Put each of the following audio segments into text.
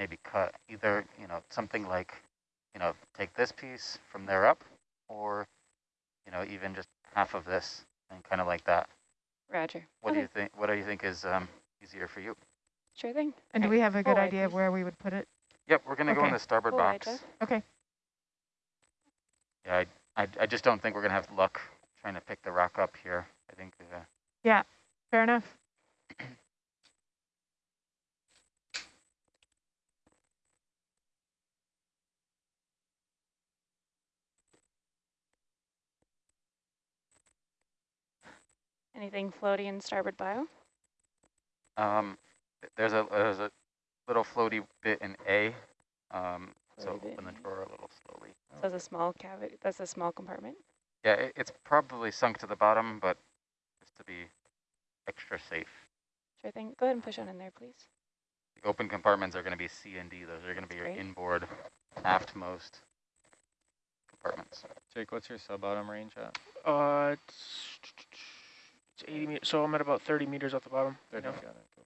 maybe cut either, you know, something like, you know, take this piece from there up or, you know, even just half of this and kind of like that. Roger. What do you think? What do you think is um, easier for you? Sure thing. And do we have a good full wide, idea of where we would put it? Yep, we're going to go in the starboard Full wide, box. Jeff. Okay. Yeah, I, I, I just don't think we're going to have luck trying to pick the rock up here. I think uh, yeah, Fair enough. Anything floaty in starboard bio? um, there's a there's a little floaty bit in A. Um, so Floaty bit open the drawer a little slowly. So that's a small cavity. That's a small compartment. Yeah, it, it's probably sunk to the bottom, but just to be extra safe. Sure thing. Go ahead and push on in there, please. The open compartments are going to be C and D. Those are going to be your inboard, aftmost compartments. Jake, what's your sub-bottom range at? Uh, it's, it's 80 meters, so I'm at about 30 meters off the bottom. right 30, now. got it, cool.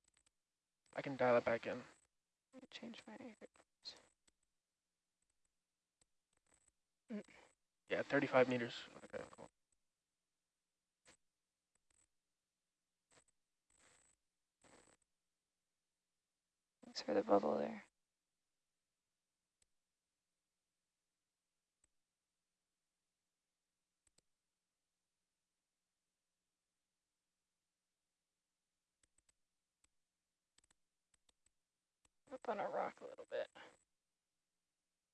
I can dial it back in. Let me Change my Yeah, 35 meters. Okay, cool. Thanks for the bubble there. On a rock a little bit.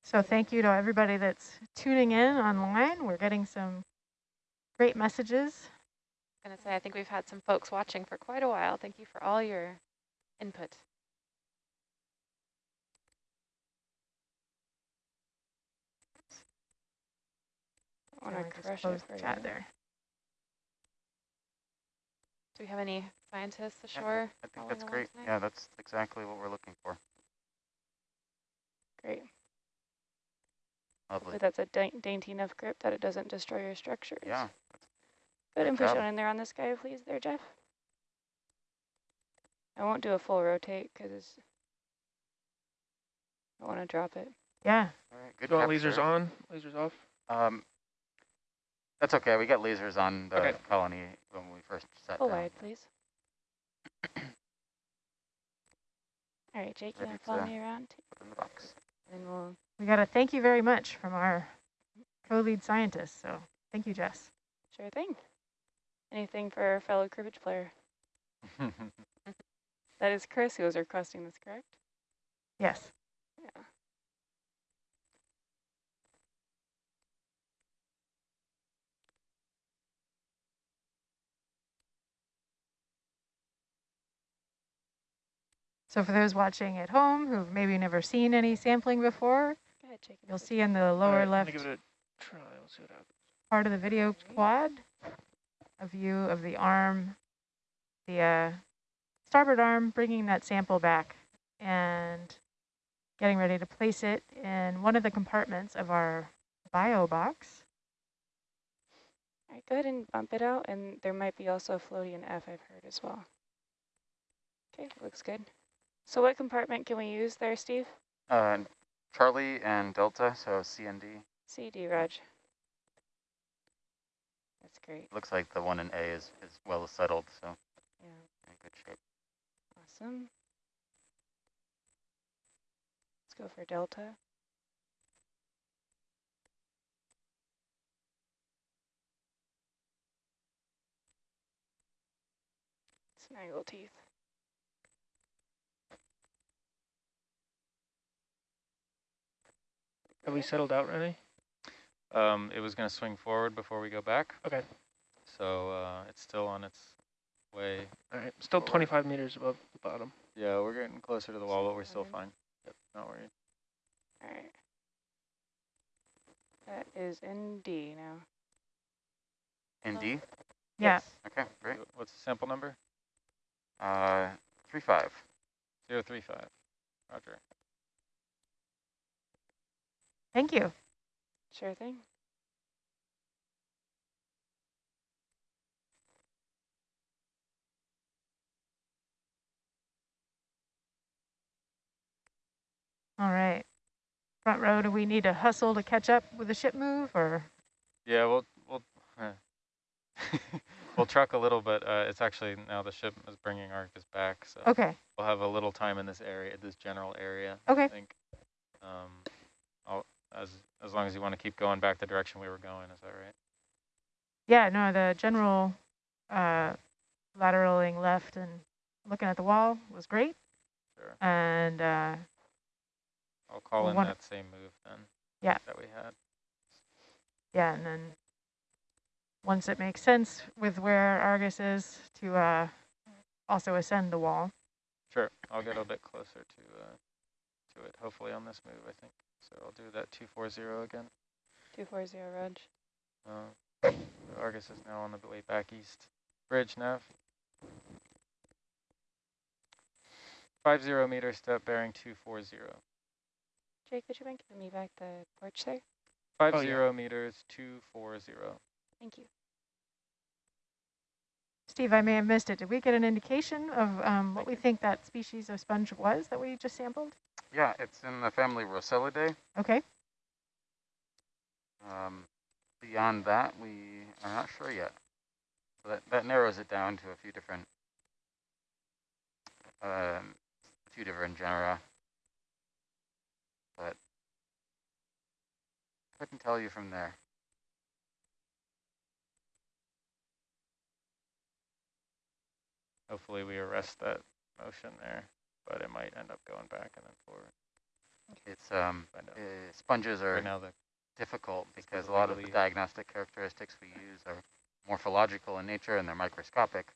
So thank you to everybody that's tuning in online. We're getting some great messages. I was gonna say, I think we've had some folks watching for quite a while. Thank you for all your input. I want to crush it for the chat you. there. Do we have any scientists Yeah, ashore? I think following that's great. tonight? Yeah, that's exactly what we're looking for. Great. Lovely. Hopefully that's a da dainty enough grip that it doesn't destroy your structures. Yeah. Go ahead and push job. on in there on this guy, please, there, Jeff. I won't do a full rotate because I want to drop it. Yeah. All right. Good Do you want capture. lasers on, lasers off? Um, that's okay. We got lasers on the Okay. colony when we first set Full down. wide, please. All right, Jake, you Ready want to follow me around? Put in the box. And we'll We got to thank you very much from our co-lead scientist. So thank you, Jess. sure thing. Anything for our fellow cribbage player? That is Chris who was requesting this, correct? Yes. Yeah. So for those watching at home who've maybe never seen any sampling before, Go ahead, Jake. you'll see in the lower right, left gonna give it a try. Let's see what part of the video quad a view of the arm, the uh, starboard arm, bringing that sample back and getting ready to place it in one of the compartments of our bio box. All right, go ahead and bump it out, and there might be also a floaty in F I've heard as well. Okay, looks good. So what compartment can we use there, Steve? Uh, Charlie and Delta, so C and D. CD, Raj. That's great. Looks like the one in A is, is well settled, so Yeah, in good shape. awesome. Let's go for Delta. Snaggle teeth. Have we settled out, Renee? Um, it was gonna swing forward before we go back. Okay. So, uh, it's still on its way. All right, still Forward. 25 meters above the bottom. Yeah, we're getting closer to the wall, but we're still fine. Yep, not worried. All right. That is in D now. In D? Yeah. Yes. Okay, great. What's the sample number? Uh, three five. Zero three five. Roger. Thank you. Sure thing. All right. Front row, do we need to hustle to catch up with the ship move or? Yeah, we'll we'll we'll truck a little, but uh, it's actually now the ship is bringing Argus back, so Okay, we'll have a little time in this area, this general area. Okay. I think. Um, I'll, as as long as you want to keep going back the direction we were going, is that right? yeah, no, the general uh, lateraling left and looking at the wall was great. Sure. And uh, I'll call in that same move then. Yeah. That we had. yeah, and then once it makes sense with where Argus is to uh, also ascend the wall. Sure. I'll get a bit closer to uh, to it. Hopefully on this move, I think. So I'll do that two four zero again. 240 Rog. Uh, Argus is now on the way back east. Bridge nav. Five zero meter step bearing two four zero. Jake, would you mind giving me back the porch there? Five Oh, yeah. zero meters two four zero. Thank you. Steve, I may have missed it. Did we get an indication of um, what we think that species of sponge was that we just sampled? Yeah, it's in the family Rosellidae. Okay, Um, beyond that, we are not sure yet. So that, that narrows it down to a few different, um, a few different genera. But couldn't tell you from there. Hopefully we arrest that motion there, but it might end up going back and then forward. It's um, uh, sponges are Right now the difficult because a lot of the diagnostic characteristics we use are morphological in nature and they're microscopic.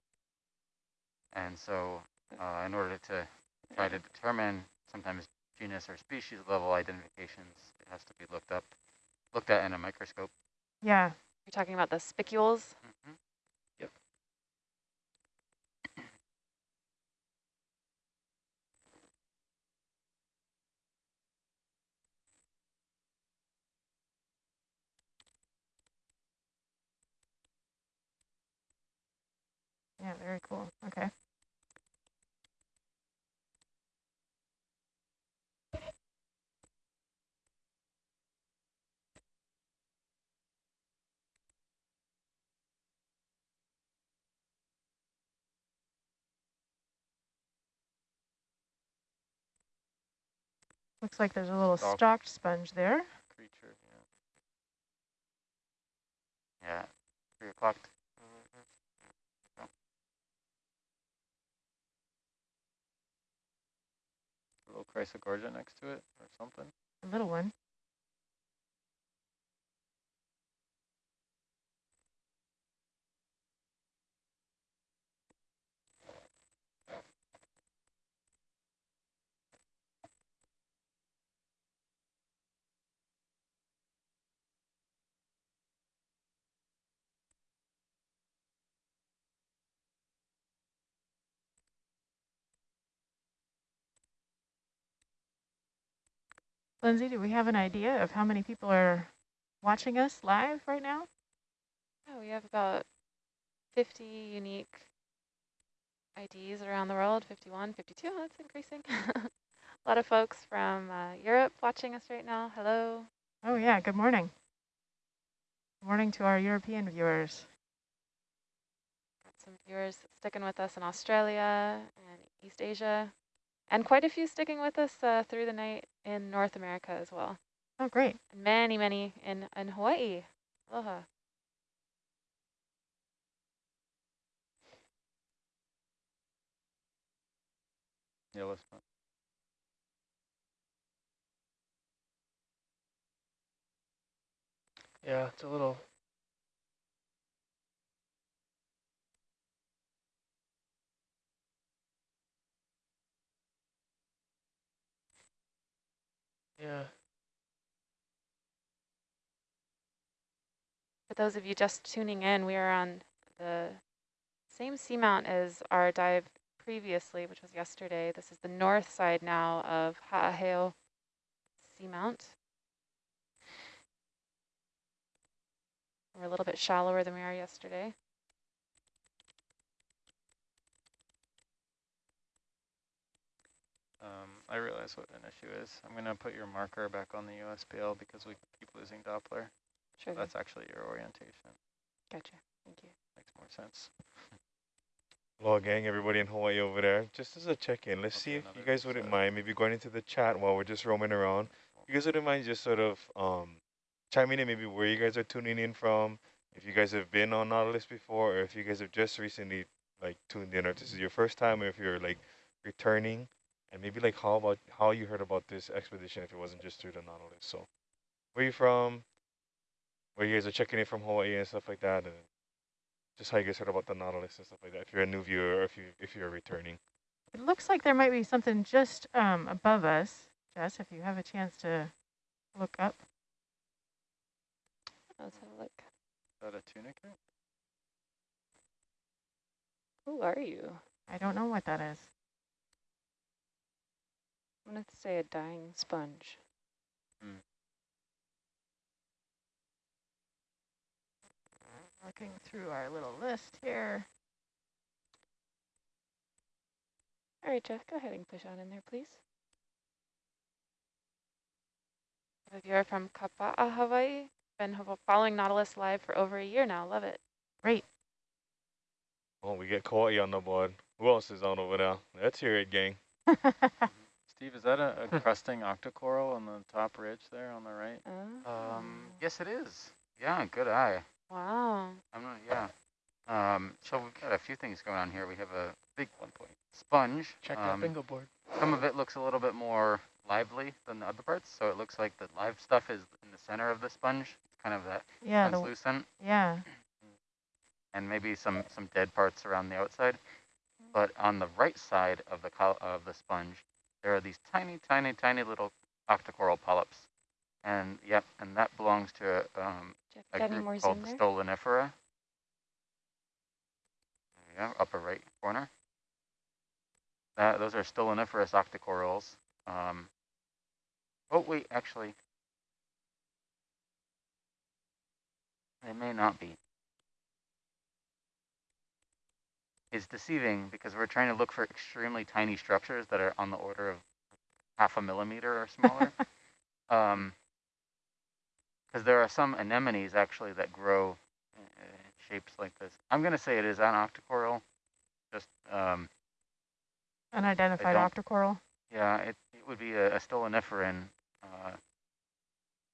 And so, uh, in order to try to determine sometimes genus or species level identifications, it has to be looked up, looked at in a microscope. yeah. You're talking about the spicules? Mhm. Yeah, very cool. Okay. Looks like there's a little Stalk. stalked sponge there. creature, yeah. Yeah, three o'clock. A little chrysogorgia next to it or something. A little one. Lindsay, do we have an idea of how many people are watching us live right now? Oh, we have about 50 unique IDs around the world, 51, 52, that's increasing. A lot of folks from uh, Europe watching us right now. Hello. Oh yeah, good morning. Good morning to our European viewers. Got some viewers sticking with us in Australia and East Asia, and quite a few sticking with us uh, through the night in North America as well. Oh great. And many, many in, in Hawaii. Aloha. Yeah, let's not. Yeah, it's a little. Yeah. For those of you just tuning in, we are on the same seamount as our dive previously, which was yesterday. This is the north side now of Ha'aheo Seamount. We're a little bit shallower than we are yesterday. Um, I realize realize what an issue is. I'm going to put your marker back on the USBL because we keep losing Doppler. Sure. thing. That's actually your orientation. Gotcha. Thank you. Makes more sense. Hello gang, everybody in Hawaii over there. Just as a check-in, let's Okay, see if you another guys wouldn't mind maybe going into the chat while we're just roaming around. You guys wouldn't mind just sort of um, chiming in maybe where you guys are tuning in from, if you guys have been on Nautilus before, or if you guys have just recently like tuned in, or if this is your first time, or if you're like returning, and maybe like how about how you heard about this expedition if it wasn't just through the Nautilus. So, where you from? Where you guys are checking in from Hawaii and stuff like that, and just how you guys heard about the Nautilus and stuff like that. If you're a new viewer, or if you if you're returning. It looks like there might be something just um, above us. Jess, if you have a chance to look up. Let's have a look. Is that a tunicate? Who are you? I don't know what that is. I'm going to say a dying sponge. Mm. Looking through our little list here. All right, Jeff, go ahead and push on in there, please. A viewer from Kapa'a, Hawaii. Been following Nautilus live for over a year now. Love it. Great. Oh, we get Kauai on the board. Who else is on over there? Let's hear it, gang. Steve, is that a, a crusting octocoral on the top ridge there on the right? Oh. Um, yes, it is. Yeah, good eye. Wow. I'm not, yeah. Um, so we've got a few things going on here. We have a big one point sponge. Check um, that bingo board. Some of it looks a little bit more lively than the other parts, so it looks like the live stuff is in the center of the sponge. It's kind of that yeah, the, translucent, yeah. and maybe some some dead parts around the outside. But on the right side of the col- of the sponge, there are these tiny, tiny, tiny little octocoral polyps, and yep, and that belongs to um, a group called the there? Stolonifera. There you go, upper right corner. That, those are stoloniferous octocorals. Um, oh, wait, actually. They may not be. It's deceiving because we're trying to look for extremely tiny structures that are on the order of half a millimeter or smaller. um, because there are some anemones actually that grow in shapes like this. I'm going to say it is an octocoral. Just, um, Unidentified octocoral. yeah, it, it would be a, a stoloniferan. Uh,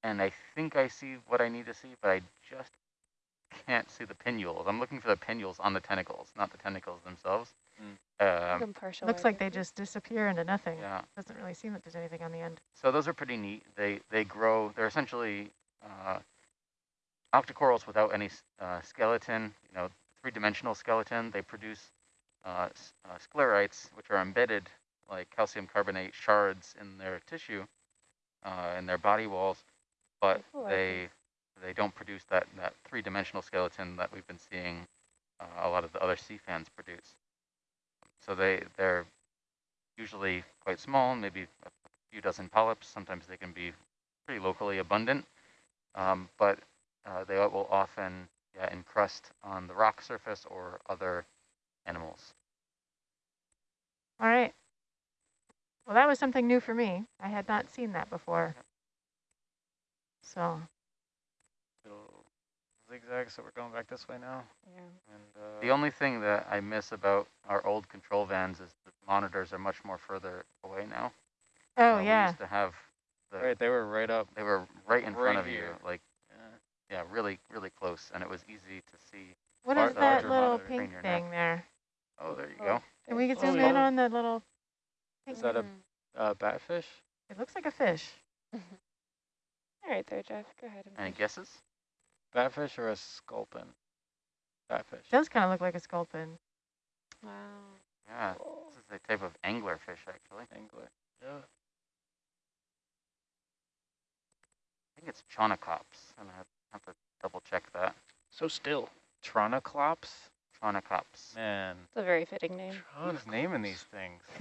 and I think I see what I need to see, but I just can't see the pinnules. I'm looking for the pinnules on the tentacles, not the tentacles themselves. You Um, partial Looks like they just disappear into nothing. yeah. Doesn't really seem that there's anything on the end. So those are pretty neat. They they grow. They're essentially uh, octocorals without any uh, skeleton. You know, three-dimensional skeleton. They produce uh, uh, sclerites, which are embedded like calcium carbonate shards in their tissue, uh, in their body walls, but Cool, they think. They don't produce that that three-dimensional skeleton that we've been seeing uh, a lot of the other sea fans produce. So they they're usually quite small, maybe a few dozen polyps. Sometimes they can be pretty locally abundant, um, but uh, they will often yeah, encrust on the rock surface or other animals. All right. Well, that was something new for me. I had not seen that before. So, Little zigzag, so we're going back this way now. Yeah. And uh, The only thing that I miss about our old control vans is the monitors are much more further away now. oh Uh, We yeah, used to have the, right, they were right up. they were right in front right of you, like Yeah. yeah, really, really close, and it was easy to see. What is that little pink Train neck. thing there? Oh, there you Oh, go. Can we there. zoom Oh, in on that little pink? Is that a-. Uh, batfish? It looks like a fish. All right there, Jeff. Go ahead and Any guesses? Batfish or a sculpin? Batfish. does kind of look like a sculpin. Wow. Yeah, this is a type of anglerfish actually. Angler. Yeah. I think it's Chaunacops. I'm gonna have, have to double check that. So still. Tronoclops? Chaunacops. Man, It's a very fitting name. who's naming these things?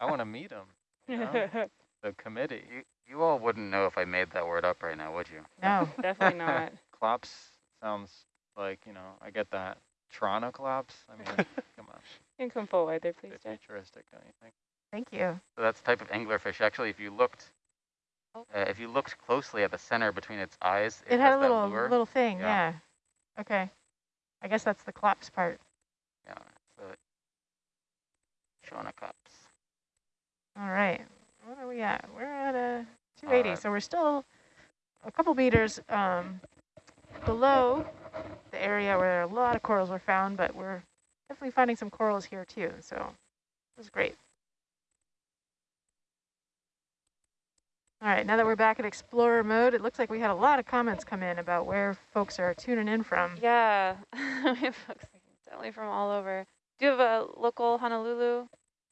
I want to meet them. You know? the committee. You you all wouldn't know if I made that word up right now, would you? No. Definitely not. Clops sounds like, you know, I get that. Tronoclops? I mean, come on. You can come forward there, A please, bit Jeff. futuristic, don't you think? Thank you. So that's the type of anglerfish. Actually, if you looked, uh, if you looked closely at the center between its eyes, It, it, had a little lure. little thing, Yeah. yeah. Okay. I guess that's the collapse part. Yeah, so it, Chaunacops. All right. What are we at? We're at a 280, right. so we're still a couple meters um, below the area where a lot of corals were found, but we're definitely finding some corals here too, so this is great. All right, now that we're back at Explorer mode, it looks like we had a lot of comments come in about where folks are tuning in from. Yeah, we have folks definitely from all over. Do you have a local Honolulu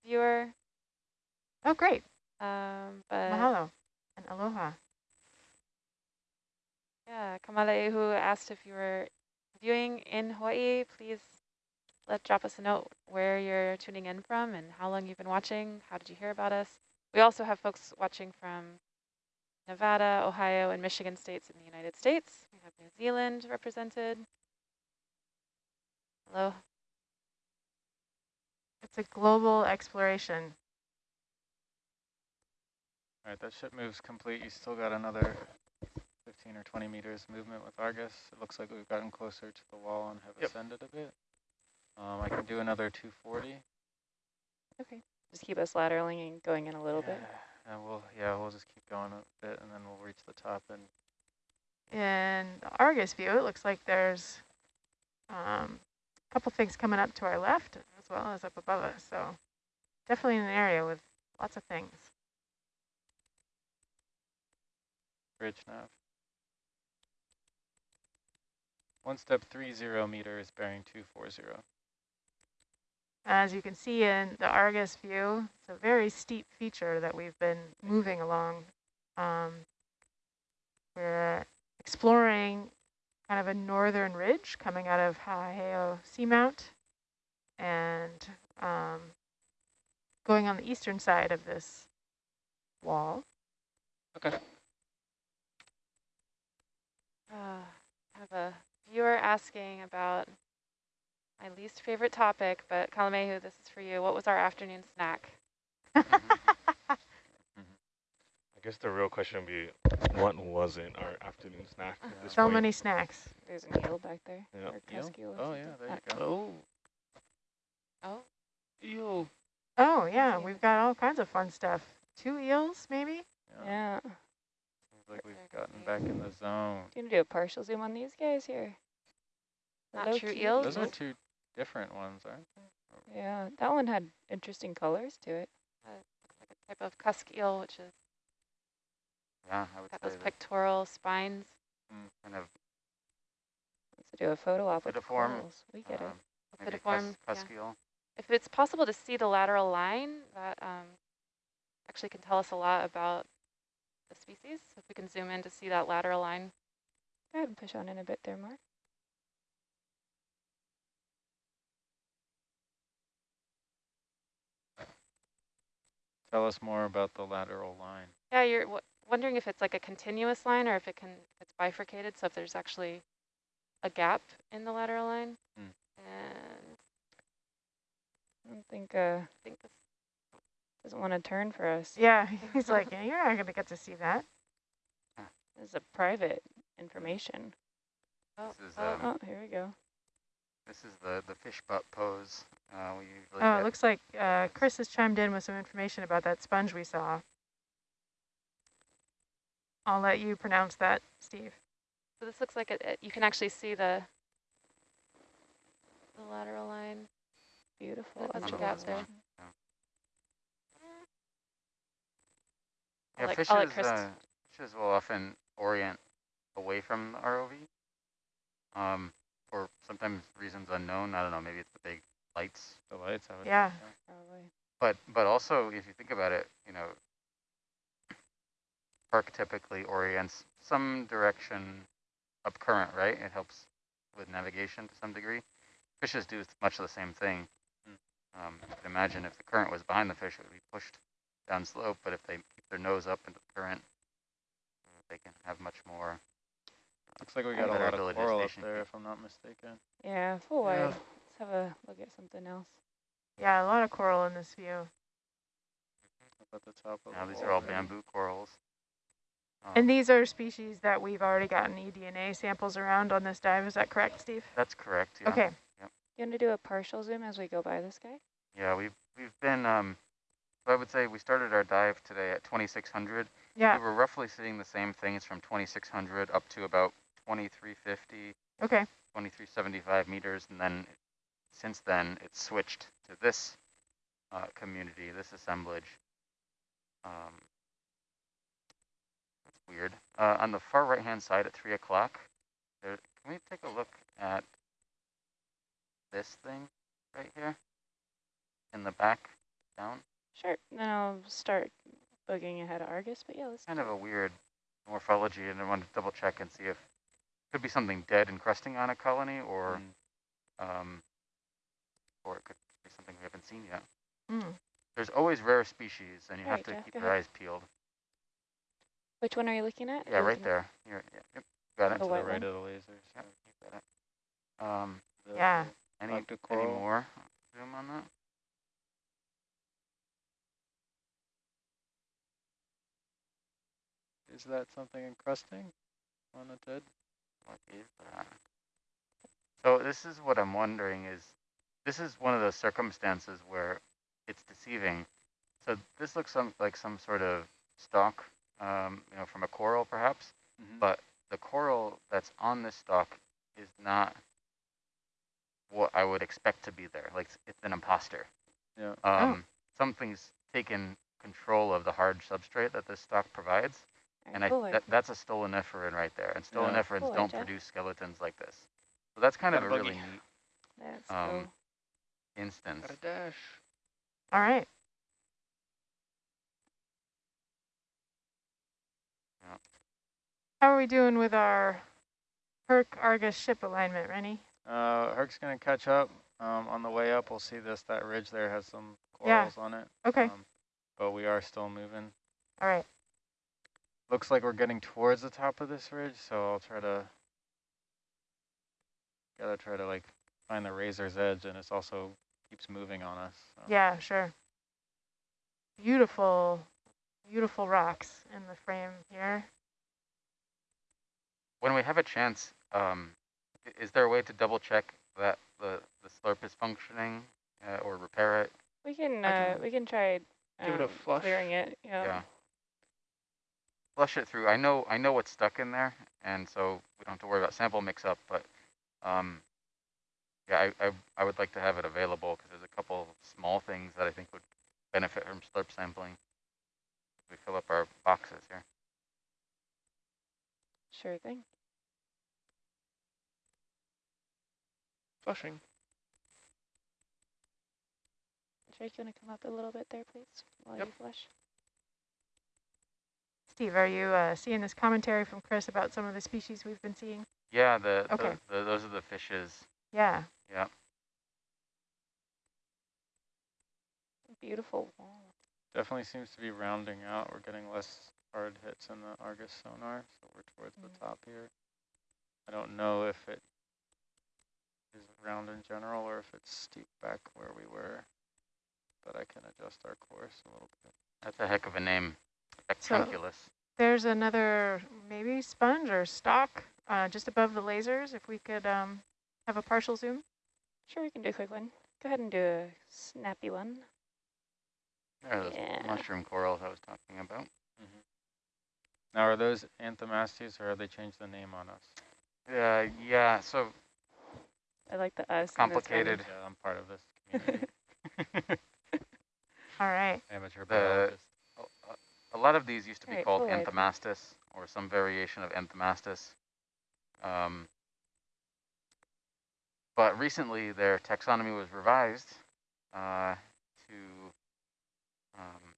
viewer? Oh, great. Um, but Mahalo and aloha. yeah, Kamalehu asked if you were viewing in Hawaii. Please let drop us a note where you're tuning in from and how long you've been watching. How did you hear about us? We also have folks watching from Nevada, Ohio, and Michigan states in the United States. We have New Zealand represented. Hello. It's a global exploration. All right, that ship moves complete. You still got another 15 or 20 meters movement with Argus. It looks like we've gotten closer to the wall and have Yep. ascended a bit. Um, I can do another 240. Okay. Just keep us lateraling and going in a little bit. Yeah, And we'll, yeah, we'll just keep going a bit and then we'll reach the top and In the Argus view, it looks like there's um, a couple things coming up to our left as well as up above us. So definitely an area with lots of things. Bridge nav. One step three zero meters bearing 240. As you can see in the Argus view, it's a very steep feature that we've been moving along. Um, we're exploring kind of a northern ridge coming out of Haaheo Seamount and um, going on the eastern side of this wall. Okay. Uh, I have a viewer asking about my least favorite topic, but Kalamehu, this is for you. What was our afternoon snack? I guess the real question would be, what wasn't our afternoon snack at this So point? many snacks. There's an eel back there. Yeah. Or Eel? cusk eel or Oh yeah, there you go. Oh, Oh, ew. Oh yeah, Yeah. we've got all kinds of fun stuff. Two eels, maybe? Yeah. Yeah. Seems like we've gotten back in the zone. Do you want to do a partial zoom on these guys here? Not Hello, true cutie. eels? Those are two different ones, aren't they? Yeah, that one had interesting colors to it. looks like a type of cusk eel, which has Yeah, I would got say those that pectoral spines. kind of Let's do a photo op with Photoform, corals. We get it. um, maybe Photoform, cus- yeah. cuskeel. If it's possible to see the lateral line, that um, actually can tell us a lot about the species. If we can zoom in to see that lateral line. Go ahead and push on in a bit there, Mark. Tell us more about the lateral line. Yeah, you're w wondering if it's like a continuous line or if it can if it's bifurcated. So if there's actually a gap in the lateral line. Hmm. And I don't think uh I think this doesn't want to turn for us. Yeah, he's like, yeah, you're not going to get to see that. This is a private information. oh, is, oh, um, Oh, here we go. This is the, the fish butt pose. Uh, we usually Oh, it looks like uh, Chris has chimed in with some information about that sponge we saw. I'll let you pronounce that, Steve. so this looks like it, it, you can actually see the the lateral line. Beautiful. That's a gap there. Yeah. I'll Yeah, let- fishes, I'll uh, fishes will often orient away from the ROV. Um, for sometimes reasons unknown. I don't know. Maybe it's the big lights. The lights, I would Yeah. Probably. But but also, if you think about it, you know, park typically orients some direction up current, right? It helps with navigation to some degree. Fishes do much of the same thing. Um, you could imagine if the current was behind the fish, it would be pushed down slope. But if they keep their nose up into the current, they can have much more. Looks like we got a lot of ability coral up there, if I'm not mistaken. Yeah, full Yeah. wide. Let's have a look at something else. Yeah, a lot of coral in this view. top of Now the these are all there. bamboo corals. Um, And these are species that we've already gotten eDNA samples around on this dive. Is that correct, Steve? That's correct. Yeah. Okay. You want to do a partial zoom as we go by this guy? Yeah, we've we've been. Um, so I would say we started our dive today at 2600. Yeah. We were roughly seeing the same things from 2600 up to about 2350, Okay. 2375 meters, and then since then it switched to this uh, community, this assemblage. Um, that's weird. Uh, on the far right hand side at three o'clock. Can we take a look at this thing right here in the back down? Sure. Then I'll start boogieing ahead of Argus, but yeah, let's kind of a weird morphology, and I wanted to double check and see if it could be something dead encrusting on a colony, or Mm. um, or it could be something we haven't seen yet. Mm. There's always rare species, and you have Right, to Jeff, keep your ahead. eyes peeled. Which one are you looking at? Yeah, right looking there. Here, yeah, yep, got it. The To the white right one? of the lasers. Yep, got it. Um, The- Yeah. any any more zoom on that? Is that something encrusting on a dead? What is that? So this is what I'm wondering is, this is one of those circumstances where it's deceiving. So this looks some, like some sort of stalk, um, you know, from a coral perhaps, Mhm. but the coral that's on this stalk is not what I would expect to be there. Like it's- it's an imposter. Yeah. Um, Something's taken control of the hard substrate that this stalk provides, Alright, and I cool, that, that's a stoloniferan right there, and Yeah. stoloniferans Cool, don't Jeff. produce skeletons like this. So that's kind of a Got a really buggy. neat um, go. instance. Got a dash. All right. Yeah. How are we doing with our Herc Argus ship alignment, Rennie? Uh, Herc's gonna catch up. Um, on the way up, we'll see this. That ridge there has some Yeah. corals on it. Okay. Um, but we are still moving. All right. Looks like we're getting towards the top of this ridge, so I'll try to. Gotta try to like find the razor's edge, and it's also keeps moving on us. so. Yeah, sure. Beautiful, beautiful rocks in the frame here. When we have a chance, um, is there a way to double check that the, the slurp is functioning uh, or repair it? We can, uh, can we can try give it a um, flush. clearing it. Yeah. Yeah. Flush it through. I know I know what's stuck in there, and so we don't have to worry about sample mix-up. But um, yeah, I, I I would like to have it available because there's a couple small things that I think would benefit from slurp sampling. We fill up our boxes here. Sure thing. Flushing. Drake, you want to come up a little bit there, please, while Yep. you flush? Steve, are you uh, seeing this commentary from Chris about some of the species we've been seeing? Yeah, the, Okay. the, the those are the fishes. Yeah. Yeah. Beautiful wall. Definitely seems to be rounding out. We're getting less hard hits in the Argus sonar, so we're towards Mm. the top here. I don't know if it is round in general or if it's steep back where we were, but I can adjust our course a little bit. That's a heck of a name. Spectrunculus. There's another maybe sponge or stock uh, just above the lasers. If we could um, have a partial zoom. Sure, we can do a quick one. Go ahead and do a snappy one. There are those Yeah. mushroom corals I was talking about. Now, are those anthomastus or have they changed the name on us? Uh, yeah, so I like the us. in this one. Complicated. Yeah, I'm part of this community. All right. Amateur The- biologist. A- lot of these used to be Alright, called full wide. Or some variation of Anthomastus. Um, but recently their taxonomy was revised uh, to um,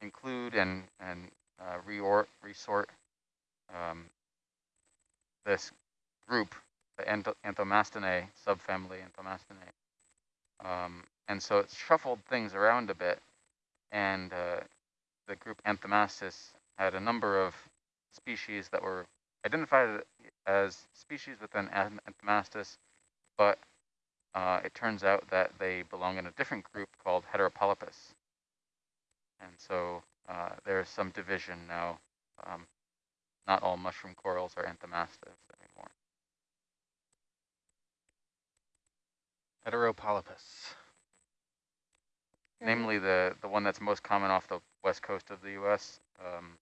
include and, and uh, reor resort um, this group, the Anth Anthomastinae subfamily Anthomastinae. Um, and so it's shuffled things around a bit and uh, the group Anthomastus had a number of species that were identified as species within Anth- Anthomastus, but uh, it turns out that they belong in a different group called Heteropolypus. And so uh, there's some division now. Um, not all mushroom corals are anthomastus anymore. Heteropolypus. namely the, the one that's most common off the west coast of the U.S. Um,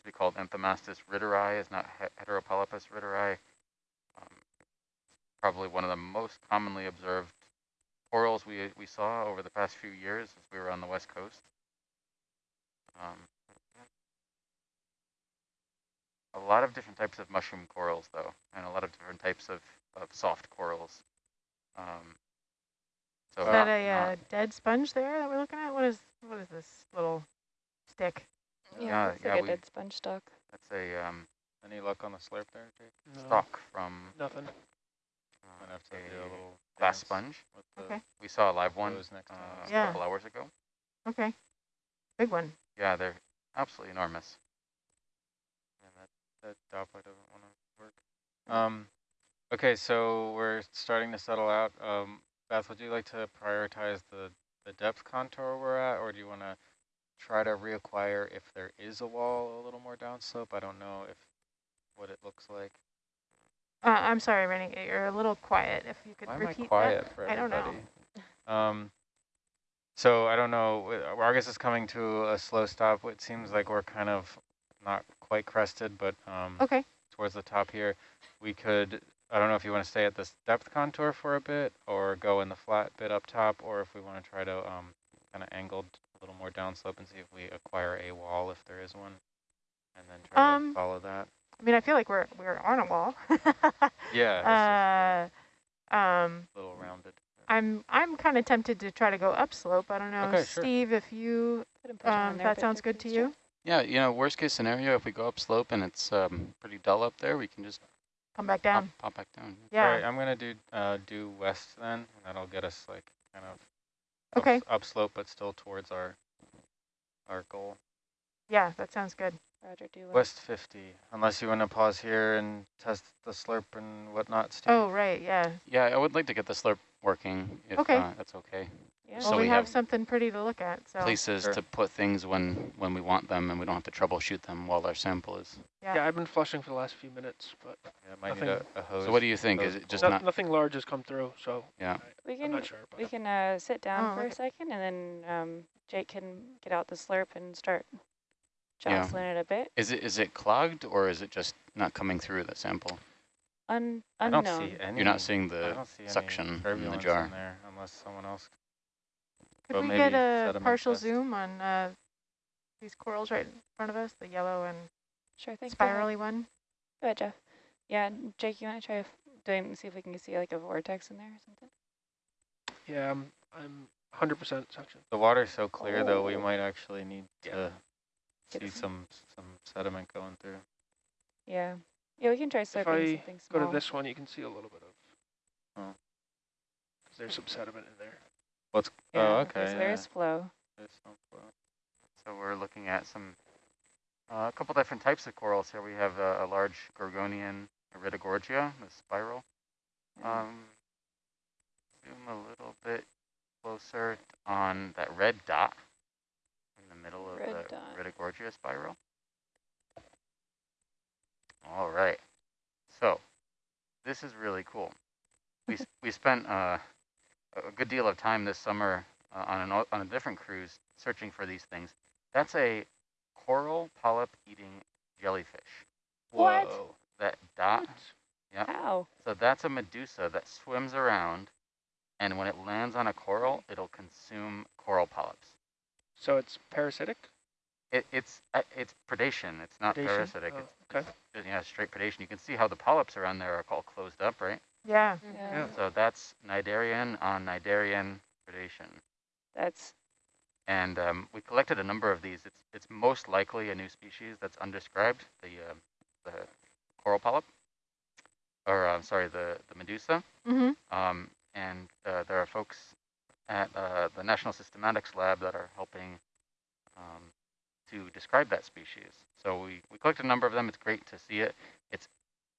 to be called Anthomastus ritteri, is not he- Heteropolypus ritteri. Um, probably one of the most commonly observed corals we we saw over the past few years as we were on the west coast. Um, a lot of different types of mushroom corals, though, and a lot of different types of, of soft corals. Um, so Is that a uh, dead sponge there that we're looking at? What is what is this little stick? Yeah, looks yeah, like a we- dead sponge stock. That's a um, Any luck on the slurp there, Jake? No, stalk from Nothing. uh, Might have to a do a little glass sponge. with the Okay. We saw a live one toes next uh, time. a Yeah. couple hours ago. Okay, big one. Yeah, they're absolutely enormous. Yeah, that, that Doppler doesn't want to work. Um, okay, so we're starting to settle out. Um, Beth, would you like to prioritize the, the depth contour we're at, or do you want to try to reacquire if there is a wall a little more downslope? I don't know if what it looks like. Uh, I'm sorry, Rennie, you're a little quiet. If you could Why am I repeat quiet that. for I don't know. Um, so I don't know. Argus is coming to a slow stop. It seems like we're kind of not quite crested, but um, Okay, towards the top here. We could, I don't know if you want to stay at this depth contour for a bit or go in the flat bit up top, or if we want to try to um, kind of angled a little more downslope and see if we acquire a wall if there is one, and then try Um, to follow that. I mean, I feel like we're we're on a wall. Yeah, it's uh, um, a little rounded. I'm I'm kind of tempted to try to go upslope. I don't know, Okay, sure. Steve, if you Put 'em- put 'em on um, that sounds good to you. Yeah, you know, worst case scenario, if we go upslope and it's um, pretty dull up there, we can just Come back down. pop back down. Yeah. All right, I'm gonna do uh, due west then, and that'll get us like kind of up- Okay. upslope, but still towards our our goal. Yeah, that sounds good. Roger, do well. West 50, unless you want to pause here and test the slurp and whatnot, Steve. Oh, right, yeah. Yeah, I would like to get the slurp working if Okay. uh, that's okay. Yeah. Well, So we, we have, have something pretty to look at. So Places Sure. to put things when when we want them, and we don't have to troubleshoot them while our sample is. Yeah. Yeah, I've been flushing for the last few minutes, but Yeah, might need a, a hose. So what do you think? Is it just no- not? nothing large has come through, so yeah, we I'm can not sure. But we can uh, sit down Oh, for a second, and then um, Jake can get out the slurp and start Yeah. it a bit. Is it is it clogged or is it just not coming through the sample? Un I unknown. don't see any. You're not seeing the see suction in the jar. in there unless someone else. Could but we maybe get a partial test. zoom on uh, these corals right in front of us, the yellow and Sure thing. Go ahead. spirally one? Go ahead, Jeff. Yeah, Jake, you want to try f- doing see if we can see like a vortex in there or something? yeah, I'm I'm 100% suction. The water's so clear though, we Oh. might actually need Yeah. to Get see some- some some sediment going through. Yeah. Yeah, we can try slurping I something Go to this one, you can see a little bit of. Oh. 'cause there's some sediment in there. What's Yeah, oh okay. So yeah, there's flow. there's some flow. So we're looking at some uh, a couple different types of corals here. We have a, a large Gorgonian Iridogorgia, the spiral. Um, zoom a little bit closer on that red dot in the middle of Red the dot. Iridogorgia spiral. All right. So this is really cool. We s- we spent uh, a good deal of time this summer uh, on an, on a different cruise searching for these things. That's a coral polyp eating jellyfish. What? That dot. Yeah. How? So that's a medusa that swims around, and when it lands on a coral, it'll consume coral polyps. So it's parasitic. It, it's uh, it's predation. It's not Predation? parasitic. Oh, It's okay. just, yeah, straight predation. You can see how the polyps around there are all closed up, right? Yeah. Yeah. So that's cnidarian on cnidarian predation. That's And um, we collected a number of these. It's it's most likely a new species that's undescribed, the uh, the coral polyp, or uh, sorry, the the medusa. Mm-hmm. Um, and uh, there are folks at uh, the National Systematics Lab that are helping um, to describe that species. So we, we collected a number of them. It's great to see it. It's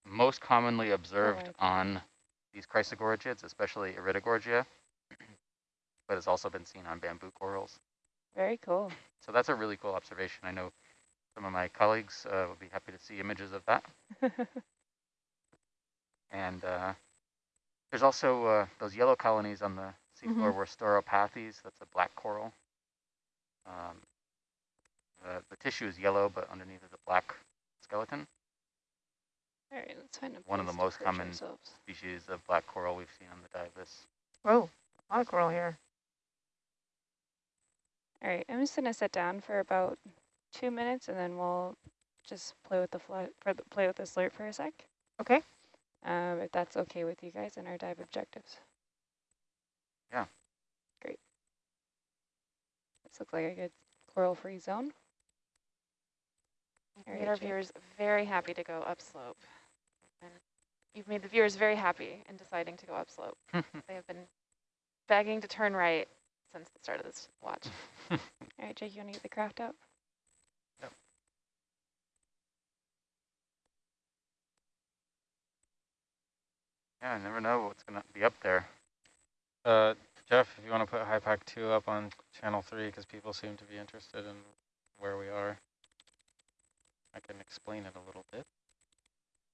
most commonly observed okay. on these chrysogorgiids, especially Iridogorgia, but it's also been seen on bamboo corals. Very cool. So that's a really cool observation. I know some of my colleagues uh, would be happy to see images of that. And uh, there's also uh, those yellow colonies on the seafloor were Stauropathes. That's a black coral. Um, the, the tissue is yellow, but underneath is a black skeleton. All right, let's find a One of the most common ourselves. Species of black coral we've seen on the Divus. Whoa, a lot of coral here. All right, I'm just gonna sit down for about two minutes, and then we'll just play with the fly for the, play with the slurp for a sec. Okay. Um, if that's okay with you guys and our dive objectives. Yeah. Great. This looks like a good coral-free zone. You've All made right, our Jake. viewers very happy to go upslope. And you've made the viewers very happy in deciding to go upslope. they have been begging to turn right since the start of this watch. All right, Jake, you wanna get the craft out? Yeah, I never know what's going to be up there. Uh, Jeff, if you want to put HYPACK 2 up on channel 3, because people seem to be interested in where we are, I can explain it a little bit.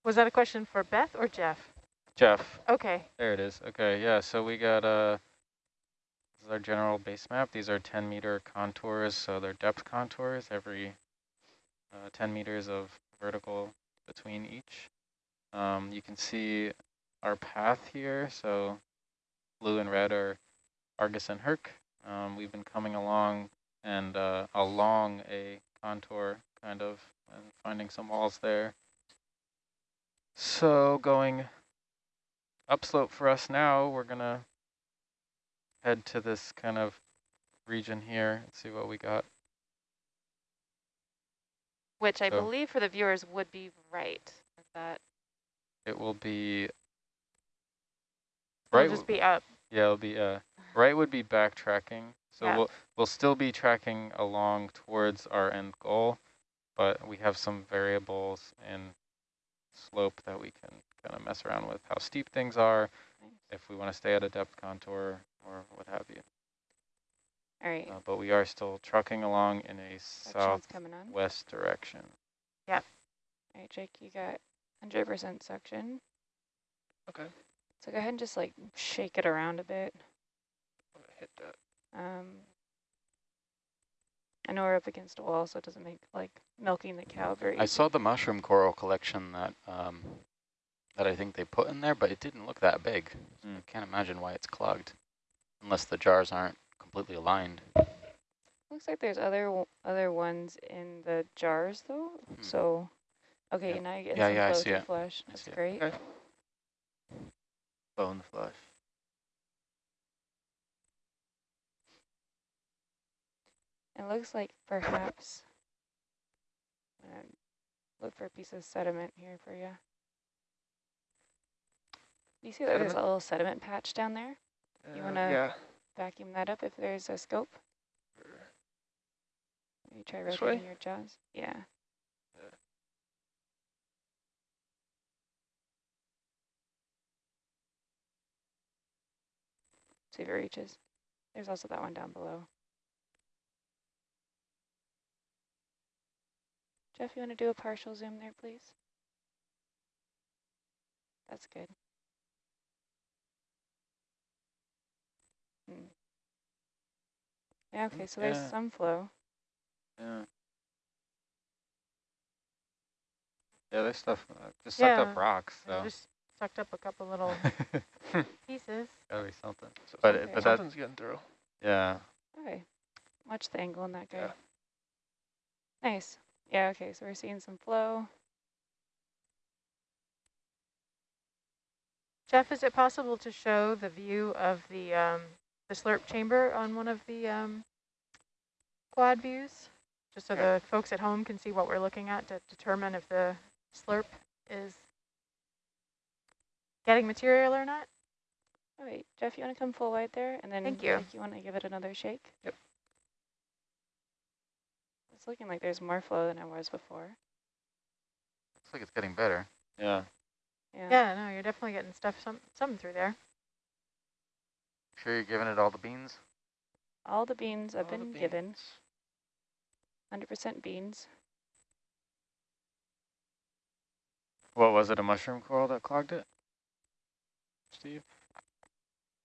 Was that a question for Beth or Jeff? Jeff, Okay. there it is. Okay, yeah, so we got, uh, this is our general base map. These are 10 meter contours, so they're depth contours, every uh, 10 meters of vertical between each. Um, you can see our path here, so blue and red are Argus and Herc. Um, we've been coming along and uh, along a contour kind of and finding some walls there. So going upslope for us now, we're gonna head to this kind of region here and see what we got. Which I So- believe for the viewers would be right. Is that It will be It'll right. just be up. Yeah, it'll be uh right would be backtracking. So Yeah. we'll we'll still be tracking along towards our end goal, but we have some variables in slope that we can kind of mess around with how steep things are, Nice. if we want to stay at a depth contour or what have you. All right, Uh, but we are still trucking along in a section's coming on. southwest direction. Yep. All right, Jake, you got 100% suction. Okay. So go ahead and just like shake it around a bit. Hit that. Um, I know we're up against a wall, so it doesn't make like milking the cow very I easy. saw the mushroom coral collection that um, that I think they put in there, but it didn't look that big. So Mm. I can't imagine why it's clogged, unless the jars aren't completely aligned. Looks like there's other w- other ones in the jars though. Hmm. So, okay, Yeah. now you get Yeah, some yeah, I flow see through it. flush. I That's see it. great. Okay. Bone flush. It looks like perhaps. I'm gonna look for a piece of sediment here for you. You see that there's a little sediment patch down there? You Uh, wanna- Yeah. Vacuum that up if there's a scope. Maybe try rotating your jaws. Yeah. Yeah. See if it reaches. There's also that one down below. Jeff, you want to do a partial zoom there, please? That's good. Hmm. Yeah, okay, so there's Yeah. some flow. Yeah. Yeah, there's stuff uh, just sucked up rocks, so just sucked up a couple little pieces. gotta be something. So But Okay. it, but that something's getting through. yeah. Okay. Watch the angle on that guy. Yeah. Nice. Yeah, okay, so we're seeing some flow. Jeff, is it possible to show the view of the um, the slurp chamber on one of the um, quad views? Just so Yeah. the folks at home can see what we're looking at to determine if the slurp is getting material or not? All right, Jeff, you want to come full wide there? And then Thank you. Jake, you want to give it another shake? Yep. It's looking like there's more flow than it was before. Looks like it's getting better. Yeah. Yeah. Yeah, no, you're definitely getting stuff some something through there. Sure you're giving it all the beans? All the beans have All the been given, 100% beans. What was it, a mushroom coral that clogged it? Steve?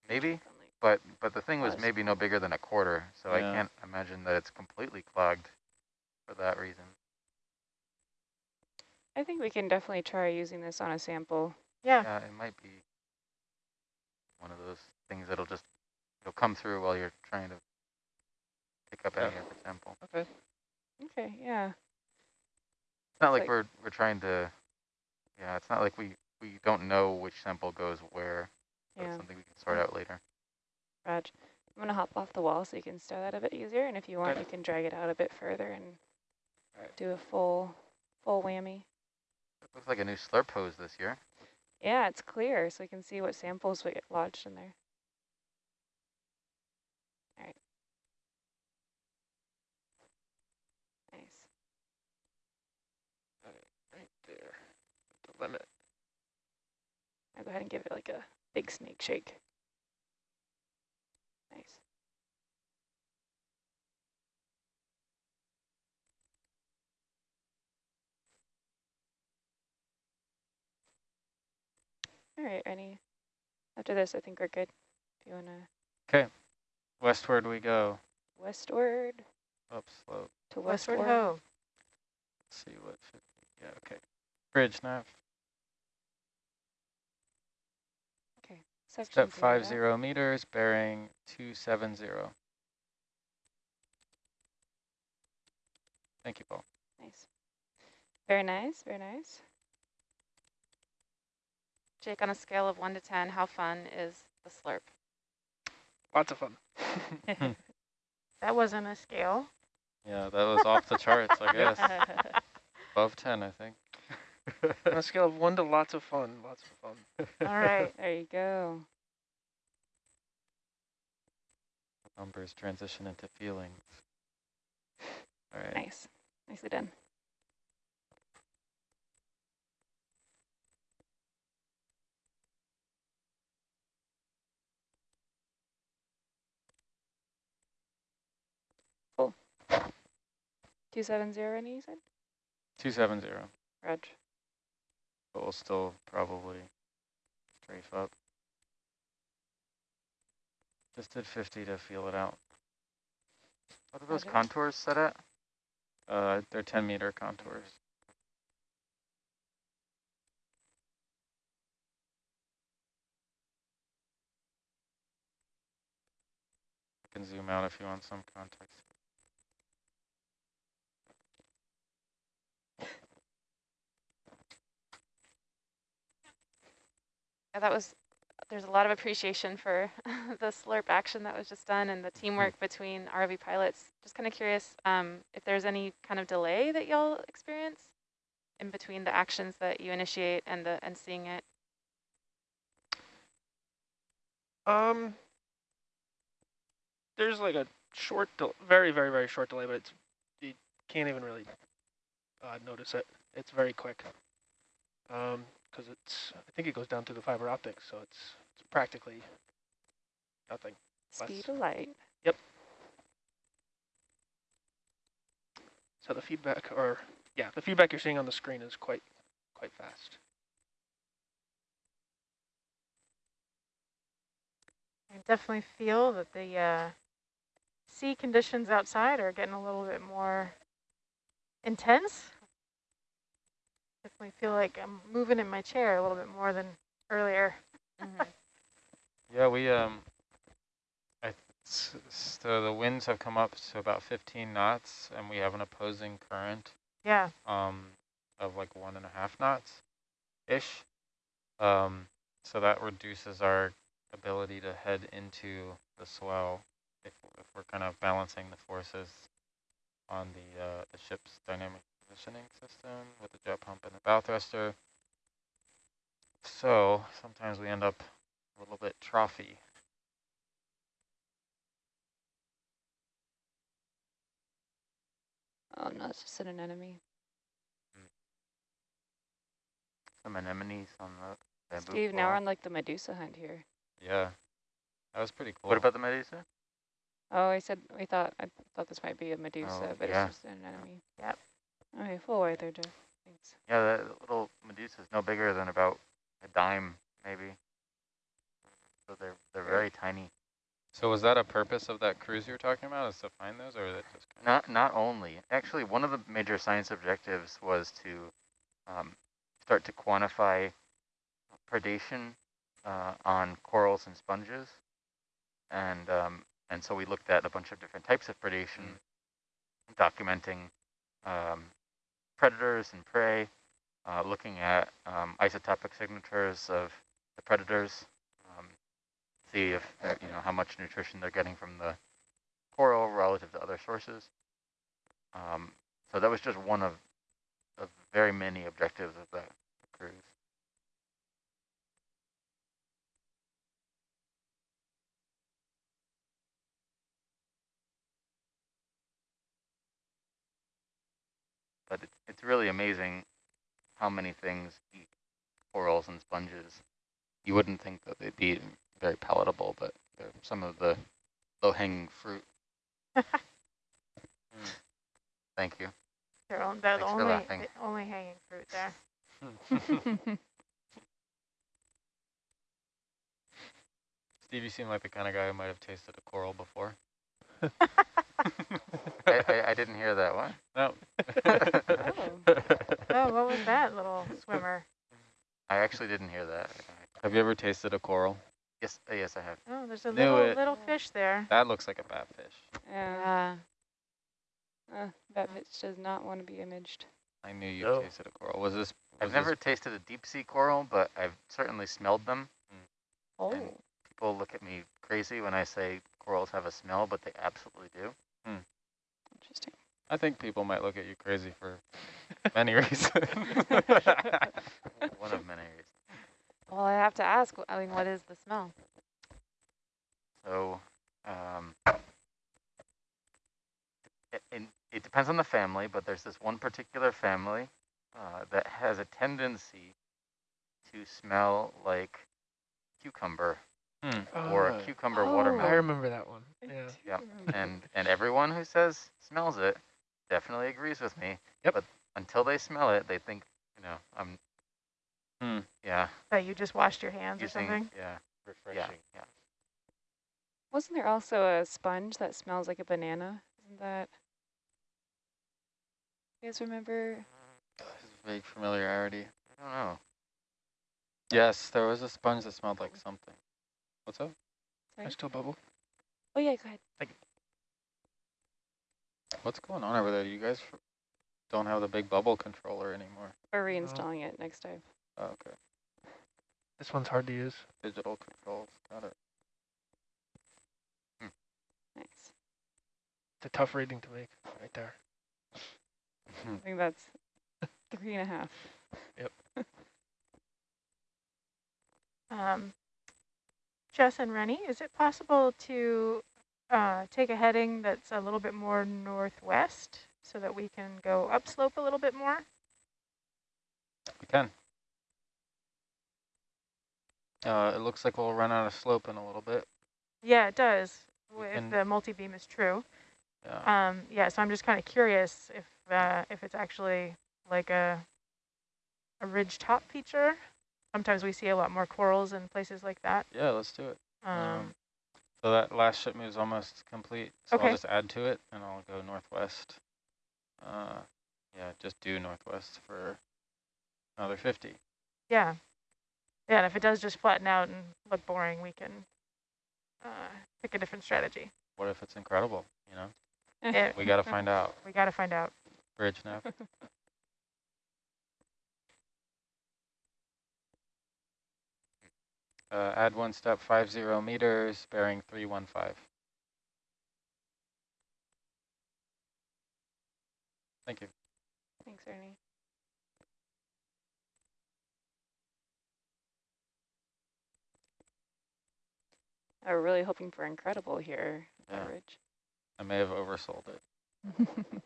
Maybe, but but the thing was Was. maybe no bigger than a quarter, so I can't imagine that it's completely clogged for that reason. I think we can definitely try using this on a sample. Yeah, Yeah, it might be one of those things that'll just it'll come through while you're trying to pick up any Yeah. of the sample. Okay. Okay, yeah. It's not like, like- we're we're trying to yeah, it's not like we we don't know which sample goes where. So Yeah. it's something we can sort out later. Raj, I'm gonna hop off the wall so you can stow that a bit easier, and if you want, Okay. you can drag it out a bit further and Alright. do a full, full whammy. It looks like a new slurp hose this year. Yeah, it's clear, so we can see what samples we get lodged in there. All right. Nice. Right there. The limit. I'll go ahead and give it like a big snake shake. Nice. All right, any, after this, I think we're good. If you wanna Okay. Westward we go. westward Up slope. to westward westward. ho. Let's see what should be. Yeah, okay. Bridge nav. Okay. Section Step zero five out. zero meters, bearing two seven zero. Thank you, Paul. Nice. Very nice, very nice. Jake, on a scale of one to 10, how fun is the slurp? Lots of fun. Hmm. That wasn't a scale. Yeah, that was off the charts, I guess. Above ten, I think. On a scale of one to lots of fun. Lots of fun. All right. There you go. Numbers transition into feelings. All right. Nice. Nicely done. 270 any, you said? Two seven zero. Reg. But we'll still probably strafe up. Just did 50 to feel it out. What are those Roger. contours set at? Uh, they're 10 meter contours. I can zoom out if you want some context. Yeah, that was, there's a lot of appreciation for the slurp action that was just done and the teamwork between ROV pilots. Just kind of curious um, if there's any kind of delay that y'all experience in between the actions that you initiate and the and seeing it. Um, there's like a short, del- very, very, very short delay, but it's you can't even really uh, notice it. It's very quick. Um, because it's I think it goes down through the fiber optics, so it's it's practically nothing. Speed of light. Yep. So the feedback, or yeah, the feedback you're seeing on the screen is quite quite fast. I definitely feel that the uh, sea conditions outside are getting a little bit more intense. Definitely feel like I'm moving in my chair a little bit more than earlier. Mhm. Yeah, we um, I th- so the winds have come up to about 15 knots, and we have an opposing current Yeah, um of like one and a half knots ish. Um, so that reduces our ability to head into the swell if if we're kind of balancing the forces on the uh, the ship's dynamic positioning system with the jet pump and the bow thruster. So sometimes we end up a little bit trophy. Oh no, it's just an anemone. Mm. Some anemones on the bamboo Steve, now we're on like the Medusa hunt here. Yeah, that was pretty cool. What about the Medusa? Oh, I said, we thought, I thought this might be a Medusa, Oh, but yeah. it's just an anemone. Yep. Okay, full white there, Jeff. Thanks. Yeah, the little Medusa is no bigger than about a dime, maybe. So they're they're very tiny. So was that a purpose of that cruise you were talking about, is to find those, or is it just kind Not not only actually one of the major science objectives was to um, start to quantify predation uh, on corals and sponges, and um, and so we looked at a bunch of different types of predation, documenting um, predators and prey, uh, looking at um, isotopic signatures of the predators, um, see if uh, you know how much nutrition they're getting from the coral relative to other sources. Um, so that was just one of, of very many objectives of the cruise. But it's, it's really amazing how many things eat corals and sponges. You wouldn't think that they'd be very palatable, but they're some of the low-hanging fruit. Hmm. Thank you. They're on- they're the only, the only hanging fruit there. Steve, you seem like the kind of guy who might have tasted a coral before. I, I, I didn't hear that one. No. Oh, what was that little swimmer? I actually didn't hear that. Have you ever tasted a coral? Yes, uh, yes, I have. Oh, there's a Knew little it. little fish there. That looks like a batfish. Yeah, Yeah. uh, that bitch does not want to be imaged. I knew you No. tasted a coral. Was this? I've never this- tasted a deep sea coral, but I've certainly smelled them. Oh, And people look at me crazy when I say corals have a smell, but they absolutely do. interesting. I think people might look at you crazy for many reasons. One of many reasons. Well, I have to ask, I mean, what is the smell? So, um, it, it, it depends on the family, but there's this one particular family uh, that has a tendency to smell like cucumber Hmm. or a cucumber Oh. watermelon. I remember that one. Yeah. Yep. and and everyone who says smells it definitely agrees with me. Yep. But until they smell it, they think, you know, I'm. Hmm. Yeah. That you just washed your hands or something. Yeah. Refreshing. Yeah. Yeah. Wasn't there also a sponge that smells like a banana? Isn't that? You guys remember? Vague familiarity. I don't know. Yes, there was a sponge that smelled like something. What's up? I still bubble. Oh yeah, go ahead. What's going on over there? You guys don't have the big bubble controller anymore. We're reinstalling it next time. Oh, okay. This one's hard to use. Digital controls. Got it. Nice. It's a tough reading to make right there. I think that's three and a half. Yep. Um, Jess and Rennie, is it possible to uh, take a heading that's a little bit more northwest so that we can go upslope a little bit more? We can. Uh, it looks like we'll run out of slope in a little bit. Yeah, it does, w- if can- the multi-beam is true. Yeah. Um, yeah, so I'm just kind of curious if uh, if it's actually like a a ridge top feature. Sometimes we see a lot more corals in places like that. yeah, let's do it. Um, Um, So that last ship move is almost complete. So Okay. I'll just add to it and I'll go northwest. Uh, yeah, just do northwest for another 50. yeah, yeah. And if it does just flatten out and look boring, we can uh, pick a different strategy. What if it's incredible? You know, It- we got to find out. we got to find out. Bridge nav. Uh, add one step, five zero meters, bearing three one five. Thank you. Thanks, Ernie. I we're really hoping for incredible here, Yeah. Ridge. I may have oversold it.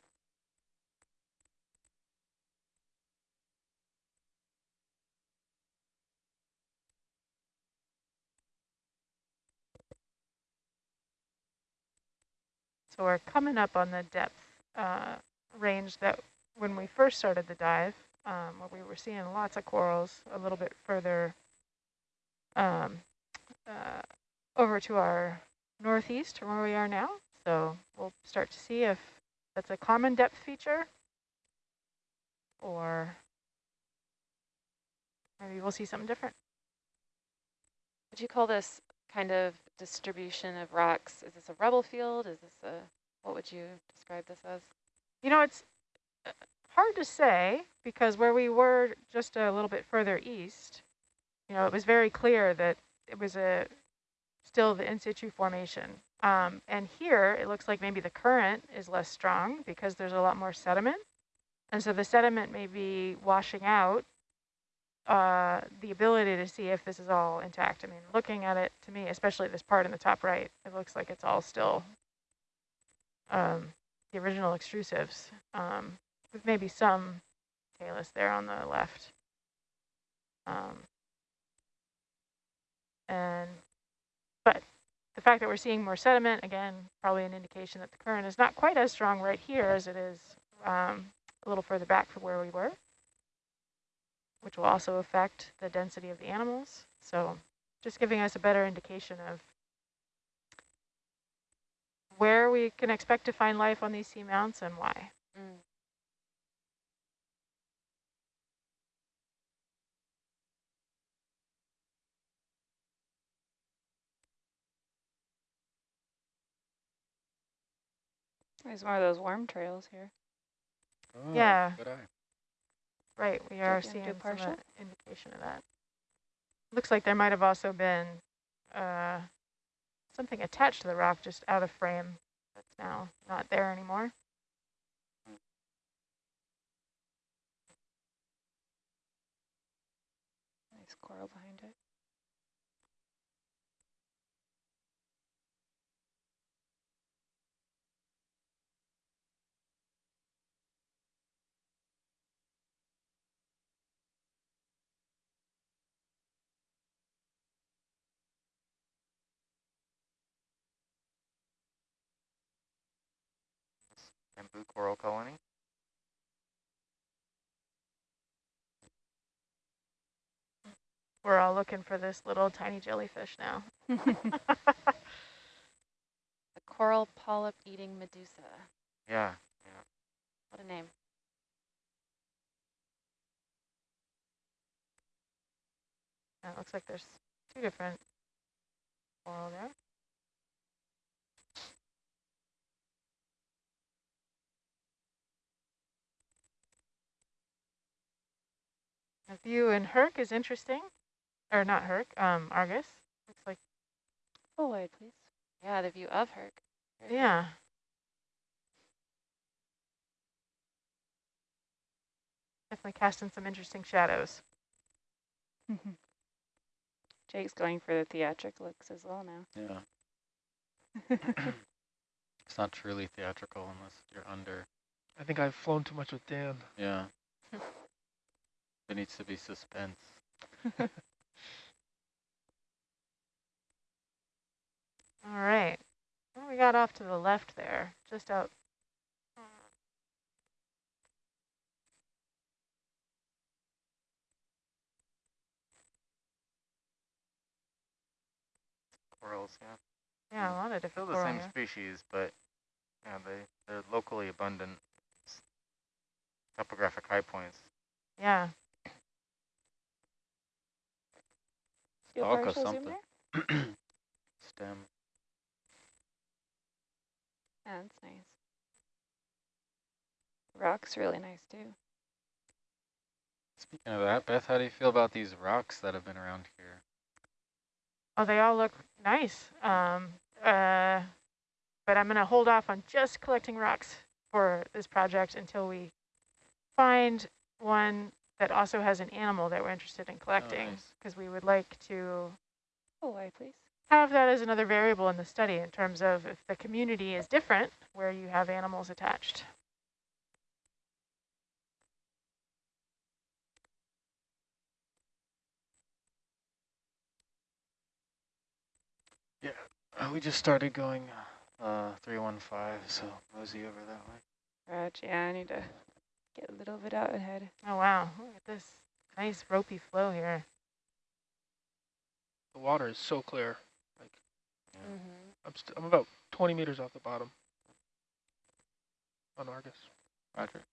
So we're coming up on the depth uh, range that when we first started the dive, um, where we were seeing lots of corals a little bit further um, uh, over to our northeast from where we are now. So we'll start to see if that's a common depth feature or maybe we'll see something different. Would you call this kind of distribution of rocks? Is this a rubble field? Is this a, what would you describe this as? You know, it's uh, hard to say because where we were just a little bit further east, you know, it was very clear that it was a still the in situ formation. Um, and here it looks like maybe the current is less strong because there's a lot more sediment. And so the sediment may be washing out uh, the ability to see if this is all intact. I mean, looking at it to me, especially this part in the top right, it looks like it's all still um, the original extrusives, um, with maybe some talus there on the left. Um, and, but the fact that we're seeing more sediment, again, probably an indication that the current is not quite as strong right here as it is um, a little further back from where we were which will also affect the density of the animals. So just giving us a better indication of where we can expect to find life on these seamounts and why. Mm. There's more of those worm trails here. Oh, Yeah. Good eye. Right, we are seeing some partial? indication of that. Looks like there might have also been uh, something attached to the rock just out of frame that's now not there anymore. Nice coral behind it. Bamboo coral colony. We're all looking for this little tiny jellyfish now. The coral polyp eating medusa. Yeah. What a name. Yeah, it looks like there's two different coral there. The view in Herc is interesting, or not Herc, um, Argus. Looks like, Full wide, please. Yeah, the view of Herc. Very good. yeah. Definitely casting some interesting shadows. Jake's going for the theatric looks as well now. Yeah. It's not truly theatrical unless you're under. I think I've flown too much with Dan. Yeah. there needs to be suspense. All right. Well, we got off to the left there, just out. Corals, yeah. Yeah, a lot of different Still different the same here. species, but yeah, they, they're locally abundant topographic high points. Yeah. Steel Alka partial zoom something. there? Stem. Yeah, that's nice. Rock's really nice too. Speaking of that, Beth, how do you feel about these rocks that have been around here? Oh, they all look nice. Um, uh, but I'm going to hold off on just collecting rocks for this project until we find one that also has an animal that we're interested in collecting, nice. because we would like to Full wide, please. have that as another variable in the study in terms of if the community is different, where you have animals attached. Yeah, we just started going uh, 315, so mosey over that way. Raj, yeah, I need to get a little bit out ahead. Oh, wow. Look at this nice ropey flow here. The water is so clear. Like Mm -hmm. I'm, st I'm about 20 meters off the bottom on Argus. Roger.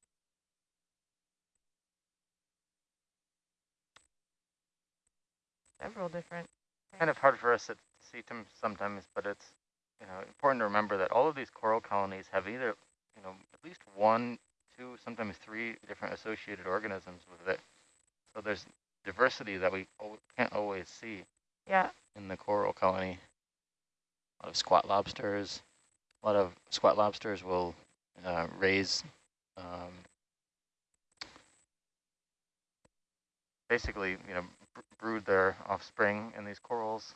Several different. Kind of hard for us to see them sometimes, but it's you know important to remember that all of these coral colonies have either you know at least one, two, sometimes three different associated organisms with it. So there's diversity that we can't always see. Yeah. In the coral colony, a lot of squat lobsters. A lot of squat lobsters will uh, raise um, basically, you know, brood their offspring in these corals.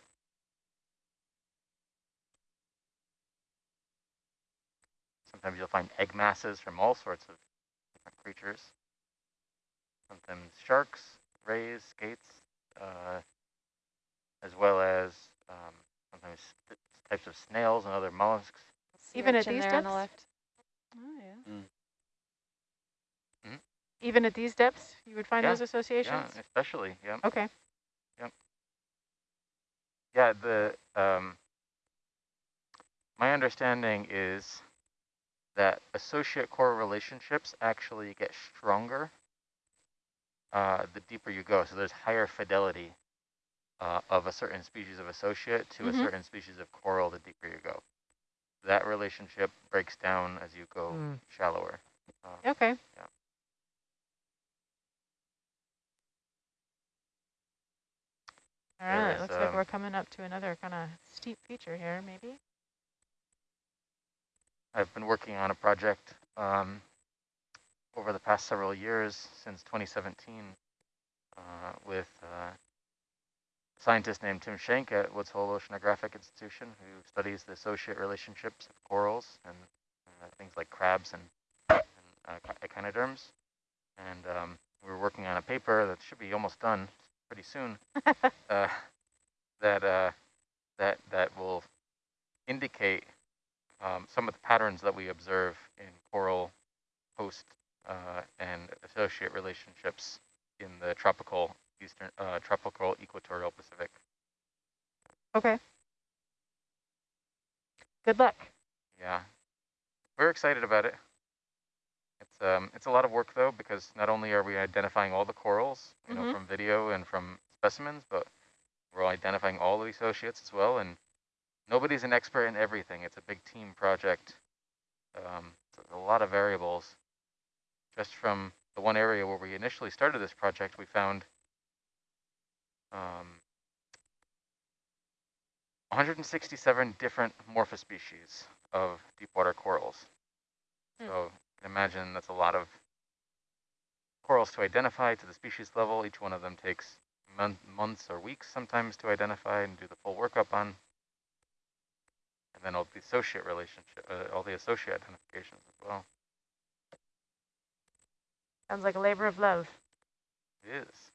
Sometimes you'll find egg masses from all sorts of creatures. Sometimes sharks, rays, skates, uh, as well as um, sometimes types of snails and other mollusks. Even at these depths? on the left. Oh, yeah. Mm. Mm. Even at these depths, you would find Yeah, those associations? Yeah, especially, yeah. Okay. Yeah, the um, my understanding is that associate core relationships actually get stronger uh, the deeper you go. So there's higher fidelity uh, of a certain species of associate to Mhm. a certain species of coral the deeper you go. That relationship breaks down as you go Mm. shallower. Uh, Okay. Yeah. All There right, is, looks like um, we're coming up to another kind of steep feature here, maybe. I've been working on a project um, over the past several years, since 2017, uh, with uh, a scientist named Tim Shank at Woods Hole Oceanographic Institution, who studies the associate relationships of corals and uh, things like crabs and, and uh, echinoderms. And um, we were working on a paper that should be almost done pretty soon, uh, that uh, that that will indicate um, some of the patterns that we observe in coral host uh, and associate relationships in the tropical eastern, uh, tropical equatorial Pacific. Okay. Good luck. Yeah, we're excited about it. It's um, it's a lot of work though because not only are we identifying all the corals, you Mhm. know, from video and from specimens, but we're identifying all the associates as well. And nobody's an expert in everything. It's a big team project. Um, a lot of variables. Just from the one area where we initially started this project, we found um, 167 different morphospecies of deep water corals. Hmm. So imagine that's a lot of corals to identify to the species level. Each one of them takes mon months or weeks sometimes to identify and do the full workup on. And then all the associate relationship, uh, all the associate identifications as well. Sounds like a labor of love. It is.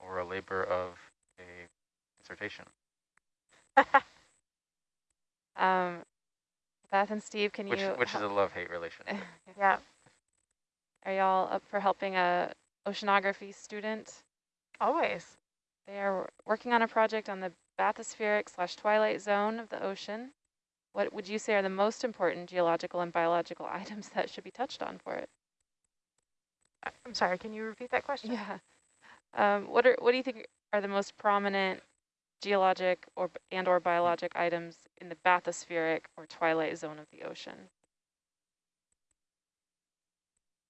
Or a labor of a dissertation. Um, Beth and Steve, can Which, you? which is a love-hate relationship. Yeah. Are y'all up for helping a oceanography student? Always. They are working on a project on the bathospheric slash twilight zone of the ocean. What would you say are the most important geological and biological items that should be touched on for it? I- I'm sorry, can you repeat that question? Yeah. Um, what are what do you think are the most prominent geologic or and or biologic items in the bathospheric or twilight zone of the ocean?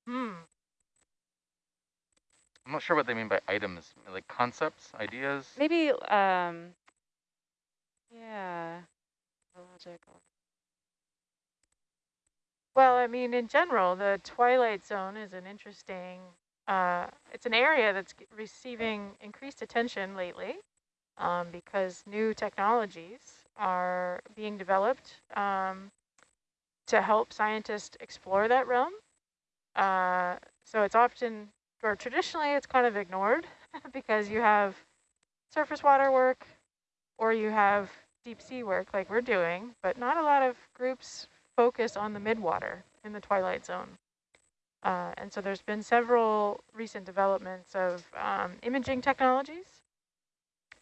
Hmm. I'm not sure what they mean by items, like concepts, ideas. Maybe um yeah. Biological. Well, I mean, in general, the twilight zone is an interesting, uh, it's an area that's receiving increased attention lately um, because new technologies are being developed um, to help scientists explore that realm. Uh, so it's often, or traditionally, it's kind of ignored because you have surface water work or you have deep sea work like we're doing, but not a lot of groups focus on the midwater in the twilight zone. Uh, and so there's been several recent developments of um, imaging technologies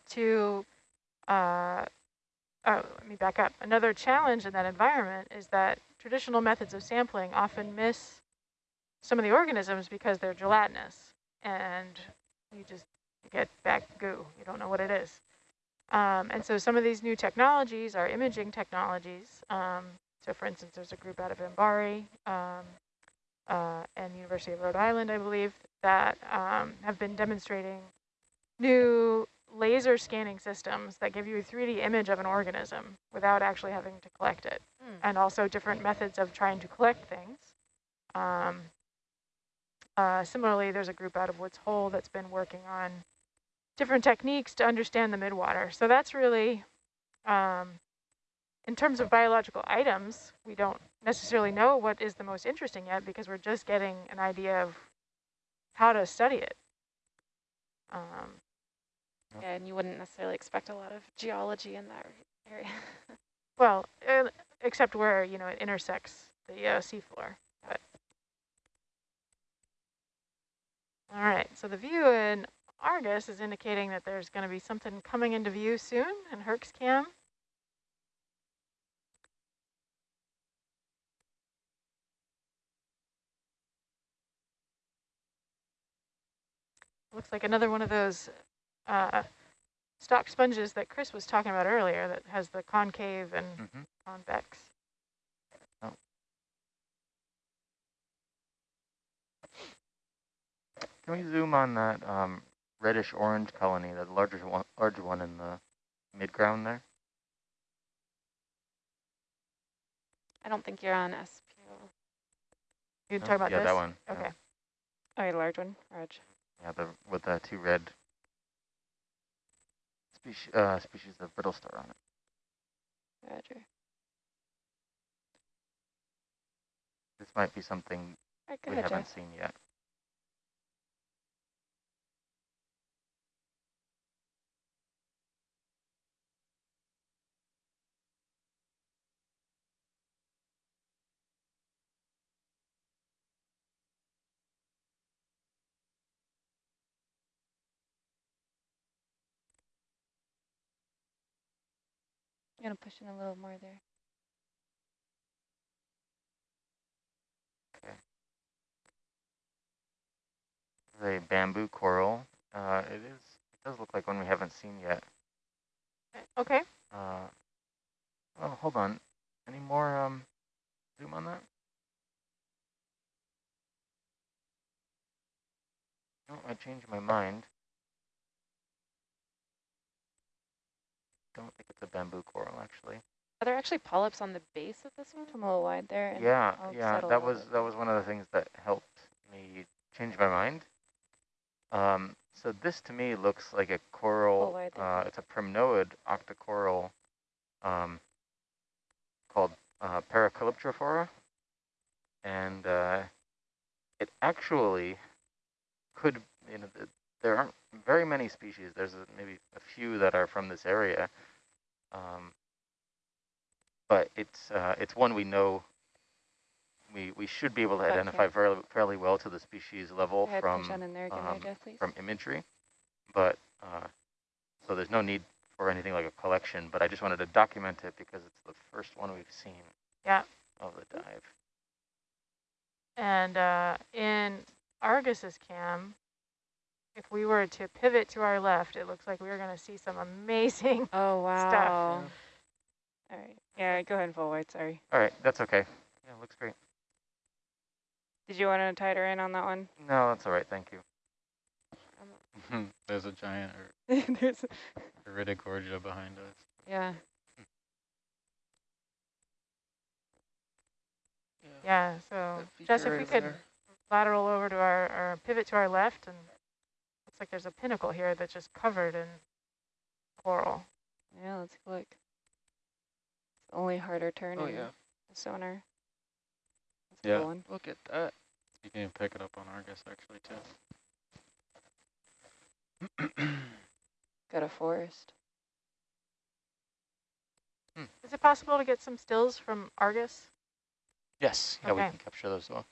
to, uh, oh, let me back up. Another challenge in that environment is that traditional methods of sampling often miss some of the organisms because they're gelatinous and you just get back goo. You don't know what it is. Um, and so some of these new technologies are imaging technologies. Um, so for instance, there's a group out of MBARI um, uh, and University of Rhode Island, I believe, that um, have been demonstrating new laser scanning systems that give you a 3D image of an organism without actually having to collect it. Mm. And also different methods of trying to collect things. Um, uh, similarly, there's a group out of Woods Hole that's been working on different techniques to understand the midwater. So that's really, um, in terms of biological items, we don't necessarily know what is the most interesting yet because we're just getting an idea of how to study it. Um, Yeah, and you wouldn't necessarily expect a lot of geology in that area. well, uh, except where, you know, it intersects the uh, seafloor. But. All right, so the view in Argus is indicating that there's going to be something coming into view soon in Herc's cam. Looks like another one of those uh, stock sponges that Chris was talking about earlier that has the concave and Mm -hmm. convex. Oh. Can we zoom on that um, reddish orange colony, the larger one, larger one in the midground there? I don't think you're on SPO. You No? talking about yeah, this? that one. Okay. Yeah, Oh, yeah, large one, Reg. yeah the with the two red species uh, species of brittle star on it. Roger. This might be something All right, we ahead, haven't Jeff. seen yet. I'm gonna push in a little more there. a bamboo coral. Uh, it is. It does look like one we haven't seen yet. Okay. Uh, oh, hold on. Any more um, zoom on that? No, I changed my mind. Don't think it's a bamboo coral, actually. Are there actually polyps on the base of this one? I'm a little wide there. and Yeah, yeah. That was that was one of the things that helped me change my mind. Um, so this to me looks like a coral. wide there. Uh, it's a primnoid octocoral um, called uh, Paracalyptrophora, and uh, it actually could. You know, th there aren't very many species. There's a, maybe a few that are from this area, um, but it's uh, it's one we know. We we should be able to Okay. identify fairly fairly well to the species level ahead, from push on in there again, um, there, Jeff, from imagery, but uh, so there's no need for anything like a collection. But I just wanted to document it because it's the first one we've seen Yeah. of the dive. And uh, in Argus's cam, if we were to pivot to our left, it looks like we are going to see some amazing. Oh, wow. stuff. All right. Yeah, go ahead and full wide, sorry. All right, that's okay. Yeah, looks great. Did you want to tie her in on that one? No, that's all right. Thank you. Um, There's a giant er There's Iridogorgia behind us. Yeah. Yeah, so That Jess, if we could there. lateral over to our, or pivot to our left, and looks like there's a pinnacle here that's just covered in coral. Yeah, let's look. It's only harder turn Oh in yeah, the sonar. That's Yeah. cool one. look at that. You can even pick it up on Argus actually too. Got a forest. Hmm. Is it possible to get some stills from Argus? Yes, yeah, we can capture those as well.